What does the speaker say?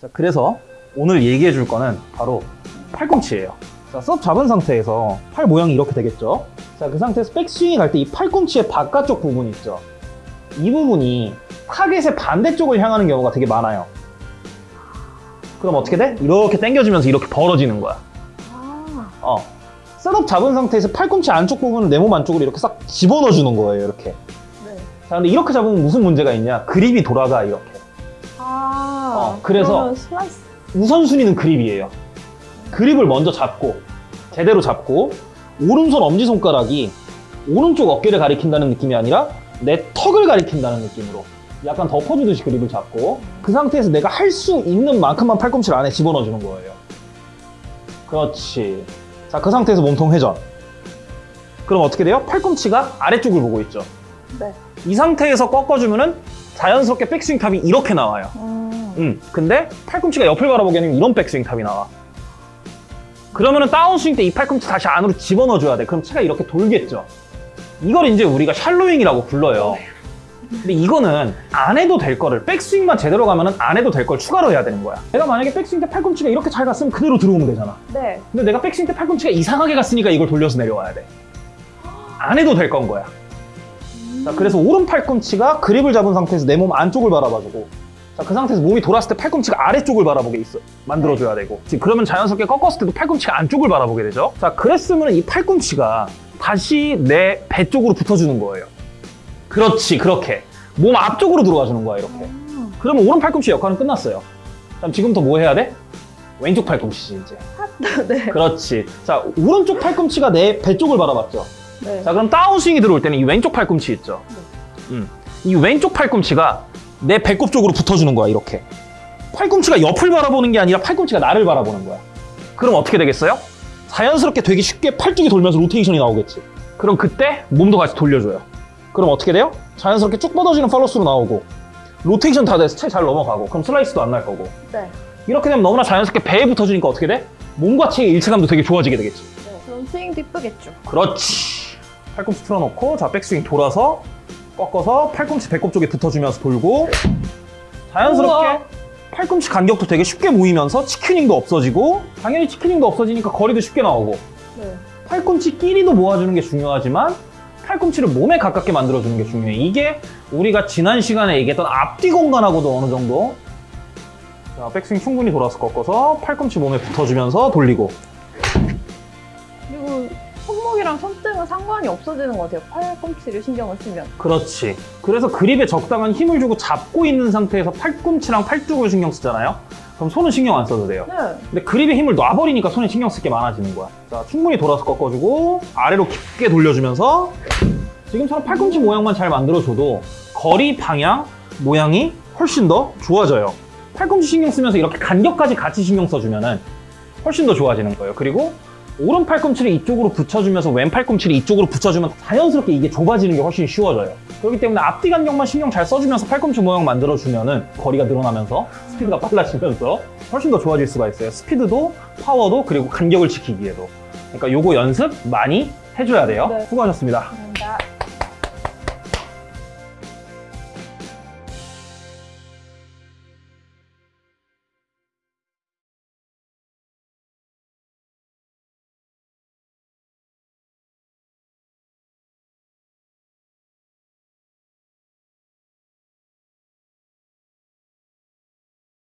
자, 그래서 오늘 얘기해 줄 거는 바로 팔꿈치예요. 자, setup 잡은 상태에서 팔 모양이 이렇게 되겠죠? 자, 그 상태에서 백스윙이 갈 때 이 팔꿈치의 바깥쪽 부분 있죠? 이 부분이 타겟의 반대쪽을 향하는 경우가 되게 많아요. 그럼 어떻게 돼? 이렇게 당겨지면서 이렇게 벌어지는 거야. 아, 어. setup 잡은 상태에서 팔꿈치 안쪽 부분을 내 몸 안쪽으로 이렇게 싹 집어넣어 주는 거예요, 이렇게. 네. 자, 근데 이렇게 잡으면 무슨 문제가 있냐? 그립이 돌아가, 이렇게. 아, 어, 그래서-. 우선순위는 그립이에요. 그립을 먼저 잡고 제대로 잡고 오른손 엄지손가락이 오른쪽 어깨를 가리킨다는 느낌이 아니라 내 턱을 가리킨다는 느낌으로 약간 덮어주듯이 그립을 잡고 그 상태에서 내가 할 수 있는 만큼만 팔꿈치를 안에 집어넣어주는 거예요. 그렇지. 자, 그 상태에서 몸통 회전. 그럼 어떻게 돼요? 팔꿈치가 아래쪽을 보고 있죠. 네. 이 상태에서 꺾어주면 은 자연스럽게 백스윙 탑이 이렇게 나와요. 음, 음, 근데 팔꿈치가 옆을 바라보게 하면 이런 백스윙 탑이 나와. 그러면은 다운스윙 때 이 팔꿈치 다시 안으로 집어넣어줘야 돼. 그럼 채가 이렇게 돌겠죠. 이걸 이제 우리가 shallowing이라고 불러요. 근데 이거는 안 해도 될 거를 백스윙만 제대로 가면 은 안 해도 될 걸 추가로 해야 되는 거야. 내가 만약에 백스윙 때 팔꿈치가 이렇게 잘 갔으면 그대로 들어오면 되잖아. 네. 근데 내가 백스윙 때 팔꿈치가 이상하게 갔으니까 이걸 돌려서 내려와야 돼. 안 해도 될 건 거야. 자, 그래서 오른 팔꿈치가 그립을 잡은 상태에서 내 몸 안쪽을 바라봐주고 자, 그 상태에서 몸이 돌았을 때 팔꿈치가 아래쪽을 바라보게 있어. 만들어줘야 되고. 지금 그러면 자연스럽게 꺾었을 때도 팔꿈치가 안쪽을 바라보게 되죠? 자 그랬으면 이 팔꿈치가 다시 내 배 쪽으로 붙어주는 거예요. 그렇지 그렇게. 몸 앞쪽으로 들어와 주는 거야 이렇게. 음, 그러면 오른 팔꿈치 역할은 끝났어요. 그럼 지금부터 뭐 해야 돼? 왼쪽 팔꿈치지 이제. 네. 그렇지. 자 오른쪽 팔꿈치가 내 배 쪽을 바라봤죠? 네. 자 그럼 다운스윙이 들어올 때는 이 왼쪽 팔꿈치 있죠? 음. 이 왼쪽 팔꿈치가 내 배꼽 쪽으로 붙어주는 거야 이렇게 팔꿈치가 옆을 바라보는 게 아니라 팔꿈치가 나를 바라보는 거야 그럼 어떻게 되겠어요? 자연스럽게 되게 쉽게 팔 쪽이 돌면서 로테이션이 나오겠지 그럼 그때 몸도 같이 돌려줘요 그럼 어떻게 돼요? 자연스럽게 쭉 뻗어지는 팔로스루 나오고 로테이션 다 돼서 채 잘 넘어가고 그럼 슬라이스도 안 날 거고 네. 이렇게 되면 너무나 자연스럽게 배에 붙어주니까 어떻게 돼? 몸과 채의 일체감도 되게 좋아지게 되겠지 네. 그럼 스윙도 이쁘겠죠. 그렇지. 팔꿈치 틀어놓고 자 백스윙 돌아서 꺾어서 팔꿈치 배꼽 쪽에 붙어주면서 돌고 자연스럽게 우와. 팔꿈치 간격도 되게 쉽게 모이면서 치큐닝도 없어지고 당연히 치큐닝도 없어지니까 거리도 쉽게 나오고 네. 팔꿈치 끼리도 모아주는 게 중요하지만 팔꿈치를 몸에 가깝게 만들어주는 게 중요해. 이게 우리가 지난 시간에 얘기했던 앞뒤 공간하고도 어느 정도 자, 백스윙 충분히 돌아서 꺾어서 팔꿈치 몸에 붙어주면서 돌리고 손목이랑 손등은 상관이 없어지는 것 같아요. 팔꿈치를 신경을 쓰면. 그렇지. 그래서 그립에 적당한 힘을 주고 잡고 있는 상태에서 팔꿈치랑 팔뚝을 신경 쓰잖아요. 그럼 손은 신경 안 써도 돼요. 네. 근데 그립에 힘을 놔버리니까 손에 신경 쓸 게 많아지는 거야. 자, 충분히 돌아서 꺾어주고 아래로 깊게 돌려주면서 지금처럼 팔꿈치 모양만 잘 만들어줘도 거리, 방향, 모양이 훨씬 더 좋아져요. 팔꿈치 신경 쓰면서 이렇게 간격까지 같이 신경 써주면 은 훨씬 더 좋아지는 거예요. 그리고 오른 팔꿈치를 이쪽으로 붙여주면서 왼 팔꿈치를 이쪽으로 붙여주면 자연스럽게 이게 좁아지는 게 훨씬 쉬워져요. 그렇기 때문에 앞뒤 간격만 신경 잘 써주면서 팔꿈치 모양 만들어주면 은 거리가 늘어나면서 스피드가 빨라지면서 훨씬 더 좋아질 수가 있어요. 스피드도 파워도 그리고 간격을 지키기에도. 그러니까 요거 연습 많이 해줘야 돼요. 네. 수고하셨습니다. 감사합니다.